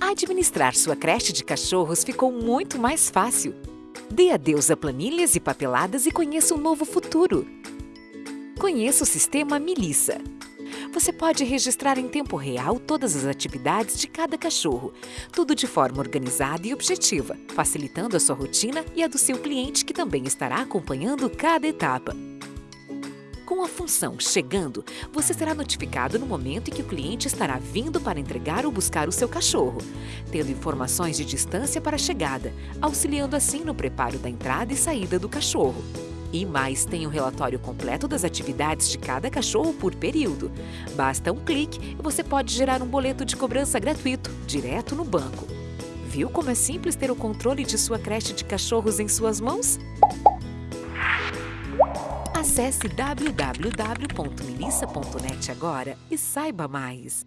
Administrar sua creche de cachorros ficou muito mais fácil. Dê adeus a planilhas e papeladas e conheça um novo futuro. Conheça o sistema Milissa. Você pode registrar em tempo real todas as atividades de cada cachorro, tudo de forma organizada e objetiva, facilitando a sua rotina e a do seu cliente que também estará acompanhando cada etapa. Com a função Chegando, você será notificado no momento em que o cliente estará vindo para entregar ou buscar o seu cachorro, tendo informações de distância para a chegada, auxiliando assim no preparo da entrada e saída do cachorro. E mais, tem o um relatório completo das atividades de cada cachorro por período. Basta um clique e você pode gerar um boleto de cobrança gratuito, direto no banco. Viu como é simples ter o controle de sua creche de cachorros em suas mãos? Acesse www.milissa.net agora e saiba mais.